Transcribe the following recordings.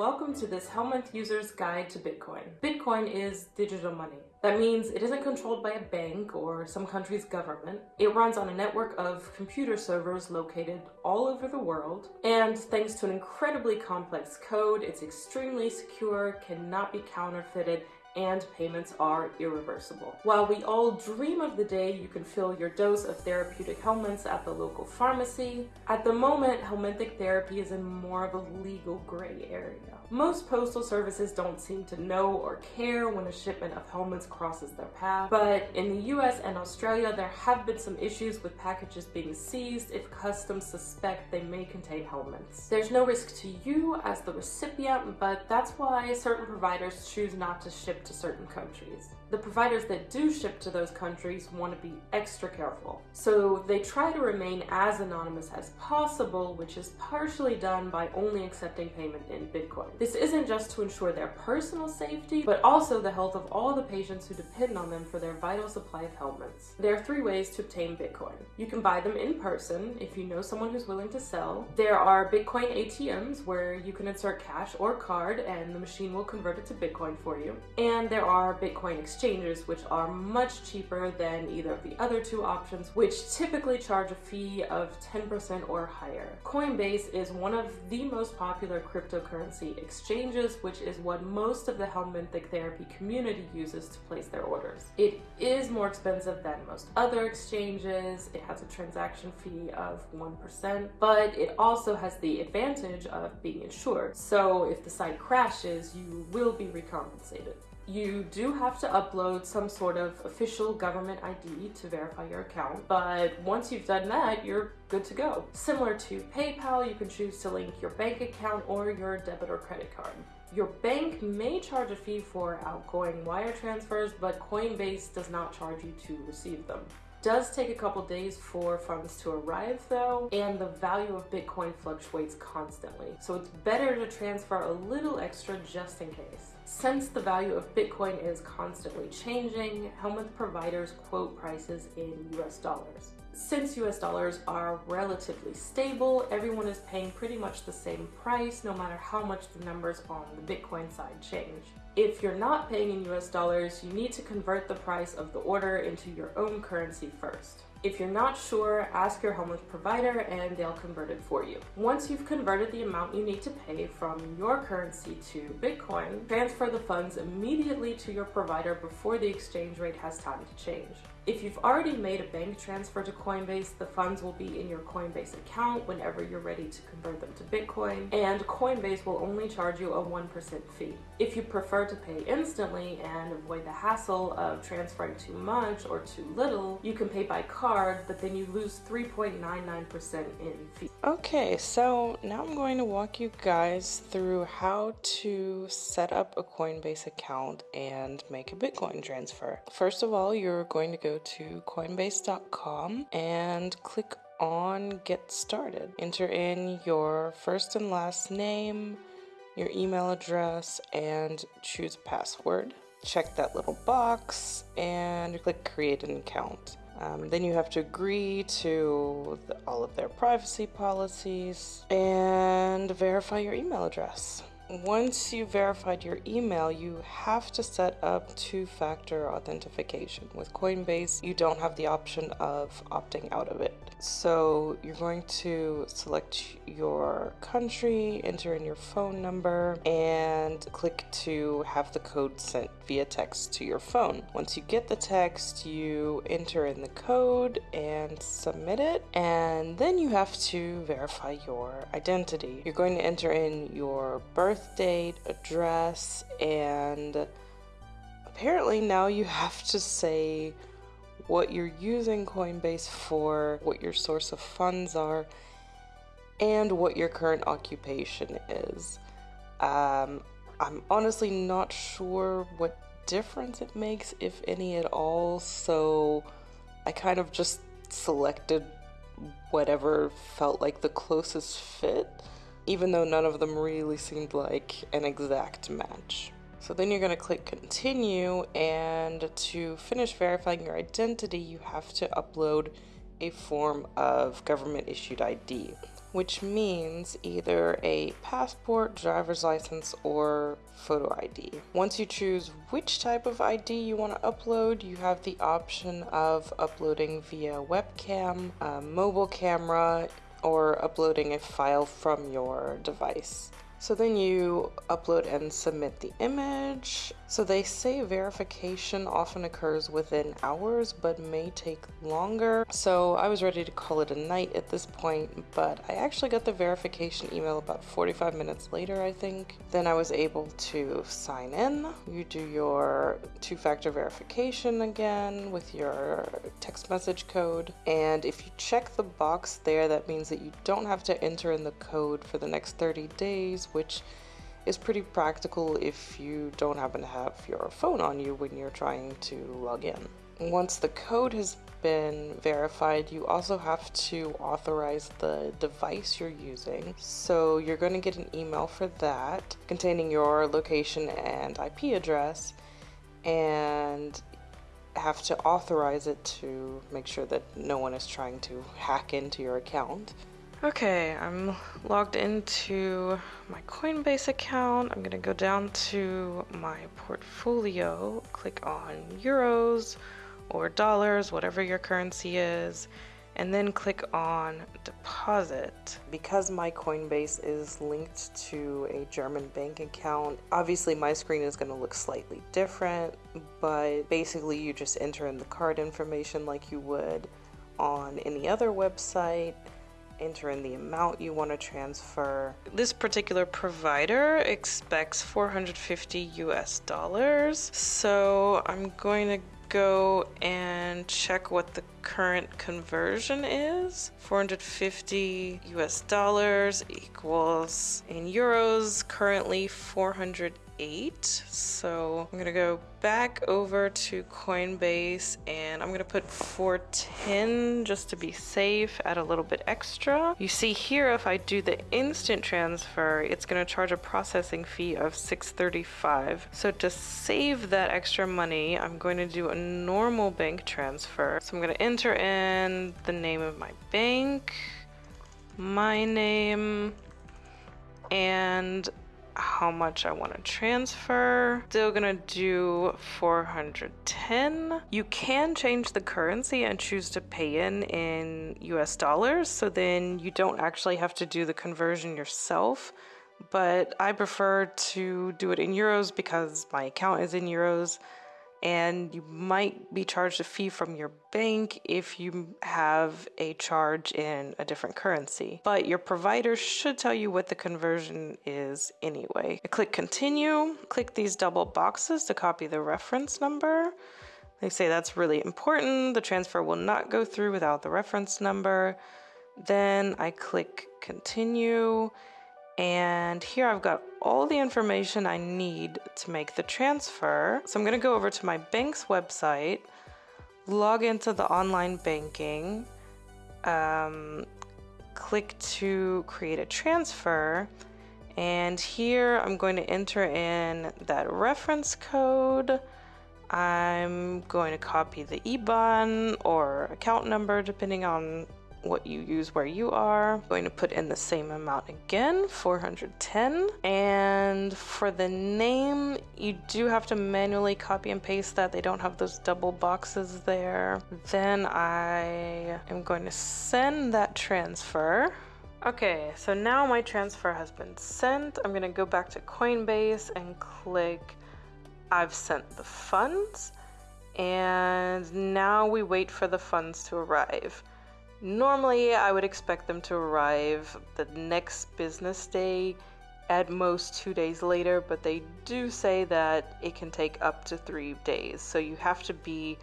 welcome to this Helminth user's guide to Bitcoin. Bitcoin is digital money. That means it isn't controlled by a bank or some country's government. It runs on a network of computer servers located all over the world. And thanks to an incredibly complex code, it's extremely secure, cannot be counterfeited, and payments are irreversible. While we all dream of the day you can fill your dose of therapeutic helminths at the local pharmacy, at the moment helminthic therapy is in more of a legal gray area. Most postal services don't seem to know or care when a shipment of helminths crosses their path, but in the US and Australia there have been some issues with packages being seized if customs suspect they may contain helminths. There's no risk to you as the recipient, but that's why certain providers choose not to ship to certain countries. The providers that do ship to those countries want to be extra careful. So they try to remain as anonymous as possible, which is partially done by only accepting payment in Bitcoin. This isn't just to ensure their personal safety, but also the health of all the patients who depend on them for their vital supply of helminths. There are three ways to obtain Bitcoin. You can buy them in person if you know someone who's willing to sell. There are Bitcoin ATMs where you can insert cash or card and the machine will convert it to Bitcoin for you. And there are Bitcoin exchanges exchanges which are much cheaper than either of the other two options which typically charge a fee of 10% or higher. Coinbase is one of the most popular cryptocurrency exchanges which is what most of the helminthic therapy community uses to place their orders. It is more expensive than most other exchanges, it has a transaction fee of 1%, but it also has the advantage of being insured. So if the site crashes, you will be recompensated you do have to upload some sort of official government ID to verify your account, but once you've done that, you're good to go. Similar to PayPal, you can choose to link your bank account or your debit or credit card. Your bank may charge a fee for outgoing wire transfers, but Coinbase does not charge you to receive them does take a couple days for funds to arrive though, and the value of Bitcoin fluctuates constantly. So it's better to transfer a little extra just in case. Since the value of Bitcoin is constantly changing, Helminth providers quote prices in US dollars. Since US dollars are relatively stable, everyone is paying pretty much the same price no matter how much the numbers on the Bitcoin side change. If you're not paying in US dollars, you need to convert the price of the order into your own currency first. If you're not sure, ask your Helminth provider and they'll convert it for you. Once you've converted the amount you need to pay from your currency to Bitcoin, transfer the funds immediately to your provider before the exchange rate has time to change. If you've already made a bank transfer to Coinbase, the funds will be in your Coinbase account whenever you're ready to convert them to Bitcoin, and Coinbase will only charge you a 1% fee. If you prefer to pay instantly and avoid the hassle of transferring too much or too little, you can pay by card, but then you lose 3.99% in fee. Okay, so now I'm going to walk you guys through how to set up a Coinbase account and make a Bitcoin transfer. First of all, you're going to go to coinbase.com and click on get started. Enter in your first and last name, your email address, and choose a password. Check that little box and click create an account. Um, then you have to agree to the, all of their privacy policies and verify your email address once you've verified your email, you have to set up two-factor authentication. With Coinbase, you don't have the option of opting out of it. So you're going to select your country, enter in your phone number, and click to have the code sent via text to your phone. Once you get the text, you enter in the code and submit it, and then you have to verify your identity. You're going to enter in your birth date, address, and apparently now you have to say what you're using Coinbase for, what your source of funds are, and what your current occupation is. Um, I'm honestly not sure what difference it makes, if any at all, so I kind of just selected whatever felt like the closest fit, even though none of them really seemed like an exact match. So then you're going to click continue and to finish verifying your identity you have to upload a form of government issued ID. which means either a passport, driver's license, or photo ID. Once you choose which type of ID you want to upload, you have the option of uploading via webcam, mobile camera, or uploading a file from your device. So then you upload and submit the image. So they say verification often occurs within hours but may take longer. So I was ready to call it a night at this point, but I actually got the verification email about 45 minutes later, I think. Then I was able to sign in. You do your two-factor verification again with your text message code. And if you check the box there, that means that you don't have to enter in the code for the next 30 days which is pretty practical if you don't happen to have your phone on you when you're trying to log in. Once the code has been verified, you also have to authorize the device you're using. So you're going to get an email for that containing your location and IP address and have to authorize it to make sure that no one is trying to hack into your account. Okay, I'm logged into my Coinbase account. I'm gonna go down to my portfolio, click on euros or dollars, whatever your currency is, and then click on deposit. Because my Coinbase is linked to a German bank account, obviously my screen is gonna look slightly different, but basically you just enter in the card information like you would on any other website enter in the amount you want to transfer. This particular provider expects 450 US dollars. So I'm going to go and check what the current conversion is. 450 US dollars equals in euros currently 400 eight. So I'm gonna go back over to Coinbase and I'm gonna put 410 just to be safe, add a little bit extra. You see here, if I do the instant transfer, it's gonna charge a processing fee of 635. So to save that extra money, I'm going to do a normal bank transfer. So I'm gonna enter in the name of my bank, my name, and how much I want to transfer. Still gonna do 410. You can change the currency and choose to pay in in US dollars, so then you don't actually have to do the conversion yourself. But I prefer to do it in euros because my account is in euros and you might be charged a fee from your bank if you have a charge in a different currency. But your provider should tell you what the conversion is anyway. I click continue, click these double boxes to copy the reference number. They say that's really important. The transfer will not go through without the reference number. Then I click continue and here I've got all the information I need to make the transfer. So I'm gonna go over to my bank's website, log into the online banking, um, click to create a transfer, and here I'm going to enter in that reference code. I'm going to copy the IBAN or account number depending on what you use where you are. I'm going to put in the same amount again, 410. And for the name, you do have to manually copy and paste that. They don't have those double boxes there. Then I am going to send that transfer. Okay, so now my transfer has been sent. I'm gonna go back to Coinbase and click I've sent the funds. And now we wait for the funds to arrive. Normally, I would expect them to arrive the next business day, at most two days later, but they do say that it can take up to three days, so you have to be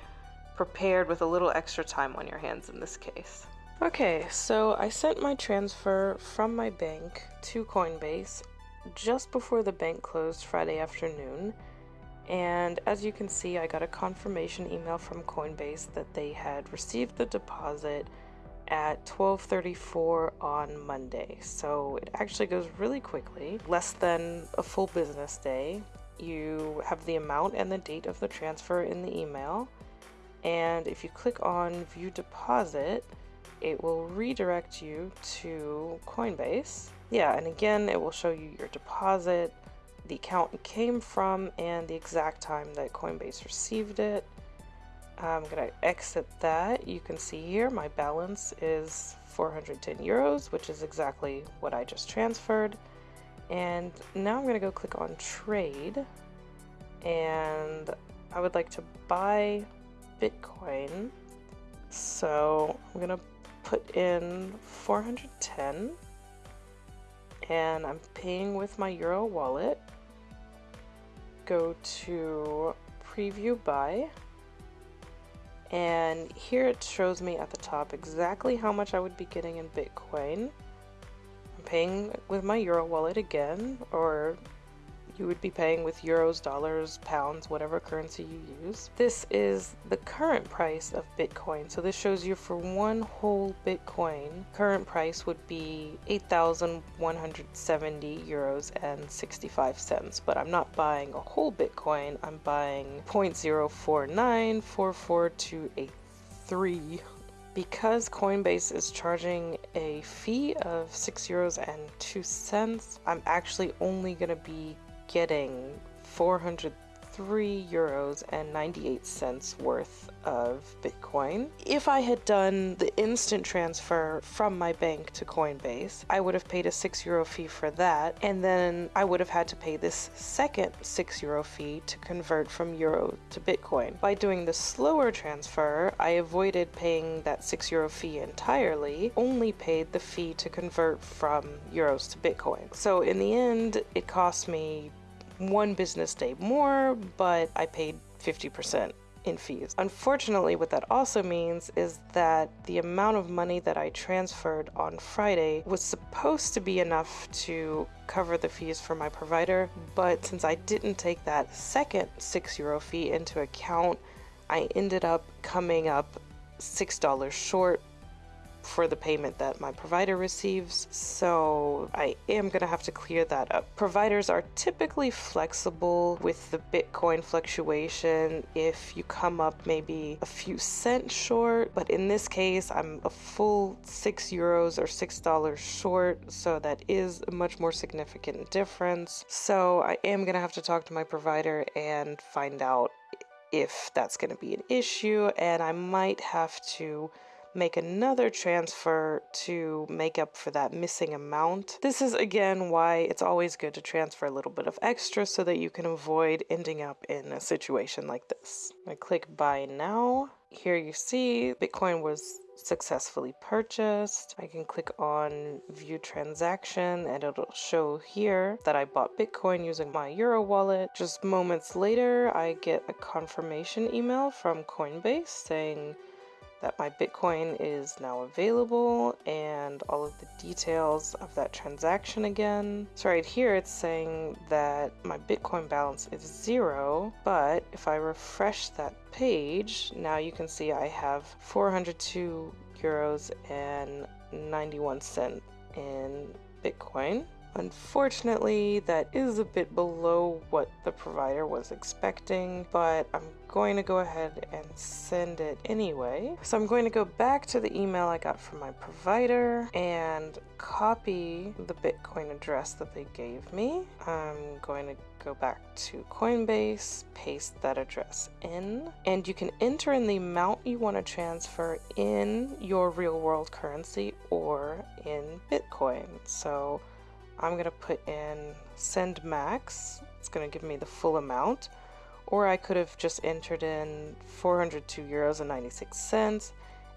prepared with a little extra time on your hands in this case. Okay, so I sent my transfer from my bank to Coinbase just before the bank closed Friday afternoon. And as you can see, I got a confirmation email from Coinbase that they had received the deposit at 12:34 on Monday. So it actually goes really quickly, less than a full business day. You have the amount and the date of the transfer in the email. And if you click on view deposit, it will redirect you to Coinbase. Yeah, and again, it will show you your deposit, the account it came from, and the exact time that Coinbase received it. I'm gonna exit that. You can see here my balance is 410 euros, which is exactly what I just transferred. And now I'm gonna go click on trade and I would like to buy Bitcoin. So I'm gonna put in 410 and I'm paying with my Euro wallet. Go to preview buy and here it shows me at the top exactly how much I would be getting in Bitcoin. I'm paying with my Euro wallet again, or you would be paying with euros, dollars, pounds, whatever currency you use. This is the current price of Bitcoin. So this shows you for one whole Bitcoin, current price would be 8,170 euros and 65 cents. But I'm not buying a whole Bitcoin, I'm buying 0.04944283 because Coinbase is charging a fee of 6 euros and 2 cents, I'm actually only going to be getting 403 euros and 98 cents worth of Bitcoin. If I had done the instant transfer from my bank to Coinbase, I would have paid a 6 euro fee for that, and then I would have had to pay this second 6 euro fee to convert from euro to Bitcoin. By doing the slower transfer, I avoided paying that 6 euro fee entirely, only paid the fee to convert from euros to Bitcoin. So in the end, it cost me one business day more, but I paid 50% in fees. Unfortunately, what that also means is that the amount of money that I transferred on Friday was supposed to be enough to cover the fees for my provider, but since I didn't take that second 6 euro fee into account, I ended up coming up $6 short for the payment that my provider receives. So I am going to have to clear that up. Providers are typically flexible with the Bitcoin fluctuation if you come up maybe a few cents short, but in this case, I'm a full six euros or six dollars short, so that is a much more significant difference. So I am going to have to talk to my provider and find out if that's going to be an issue, and I might have to make another transfer to make up for that missing amount. This is again why it's always good to transfer a little bit of extra so that you can avoid ending up in a situation like this. I click buy now. Here you see Bitcoin was successfully purchased. I can click on view transaction and it'll show here that I bought Bitcoin using my Euro wallet. Just moments later, I get a confirmation email from Coinbase saying that my Bitcoin is now available and all of the details of that transaction again. So right here it's saying that my Bitcoin balance is zero, but if I refresh that page, now you can see I have 402 euros and 91 cent in Bitcoin. Unfortunately, that is a bit below what the provider was expecting, but I'm going to go ahead and send it anyway. So I'm going to go back to the email I got from my provider and copy the Bitcoin address that they gave me. I'm going to go back to Coinbase, paste that address in, and you can enter in the amount you want to transfer in your real world currency or in Bitcoin. So I'm going to put in send max. It's going to give me the full amount. Or I could have just entered in 402 euros and 96 cents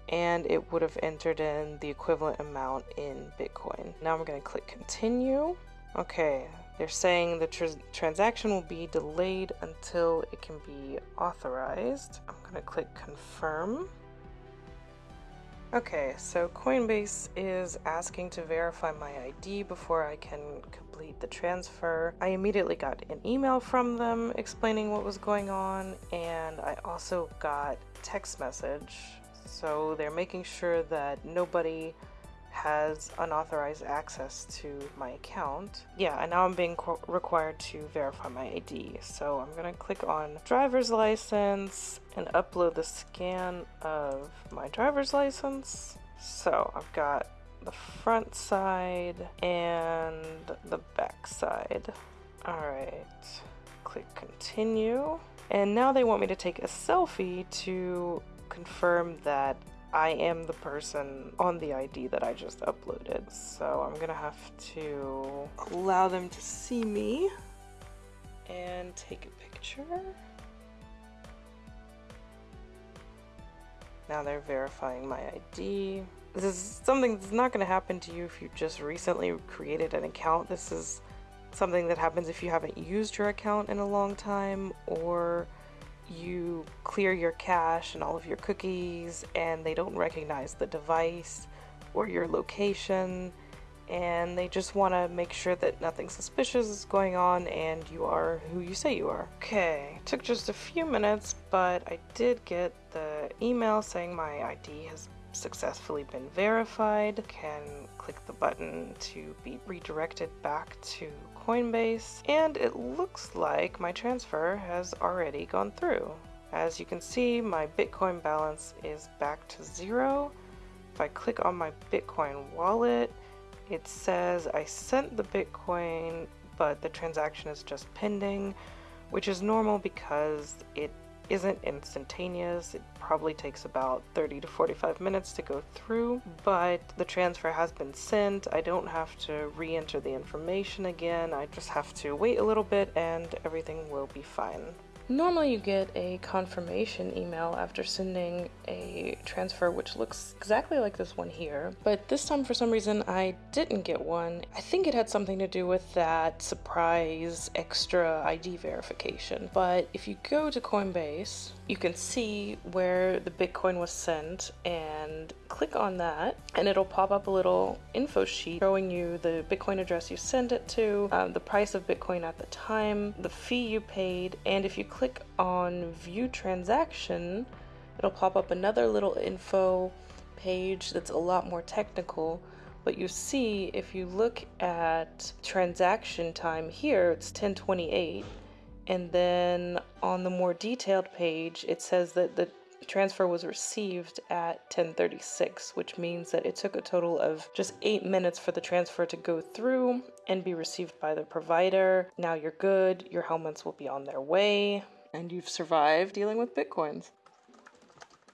and it would have entered in the equivalent amount in Bitcoin. Now I'm going to click continue. Okay, they're saying the tr transaction will be delayed until it can be authorized. I'm going to click confirm. Okay, so Coinbase is asking to verify my ID before I can complete the transfer. I immediately got an email from them explaining what was going on, and I also got text message. So they're making sure that nobody has unauthorized access to my account. Yeah, and now I'm being required to verify my ID. So I'm gonna click on driver's license and upload the scan of my driver's license. So I've got the front side and the back side. All right, click continue. And now they want me to take a selfie to confirm that I am the person on the ID that I just uploaded. So I'm gonna have to allow them to see me and take a picture. Now they're verifying my ID. This is something that's not to happen to you if you just recently created an account. This is something that happens if you haven't used your account in a long time or you clear your cache and all of your cookies and they don't recognize the device or your location and they just want to make sure that nothing suspicious is going on and you are who you say you are. Okay, took just a few minutes, but I did get the email saying my ID has successfully been verified. Can click the button to be redirected back to Coinbase, and it looks like my transfer has already gone through. As you can see, my Bitcoin balance is back to zero. If I click on my Bitcoin wallet, it says I sent the Bitcoin, but the transaction is just pending, which is normal because it isn't instantaneous. It probably takes about 30 to 45 minutes to go through, but the transfer has been sent. I don't have to re-enter the information again. I just have to wait a little bit and everything will be fine. Normally you get a confirmation email after sending a transfer which looks exactly like this one here, but this time for some reason I didn't get one. I think it had something to do with that surprise extra ID verification. But if you go to Coinbase, you can see where the Bitcoin was sent and click on that and it'll pop up a little info sheet showing you the Bitcoin address you sent it to, um, the price of Bitcoin at the time, the fee you paid, and if you click on view transaction, it'll pop up another little info page that's a lot more technical. But you see, if you look at transaction time here, it's 1028. And then on the more detailed page, it says that the transfer was received at 1036, which means that it took a total of just eight minutes for the transfer to go through and be received by the provider. Now you're good, your helminths will be on their way, and you've survived dealing with bitcoins.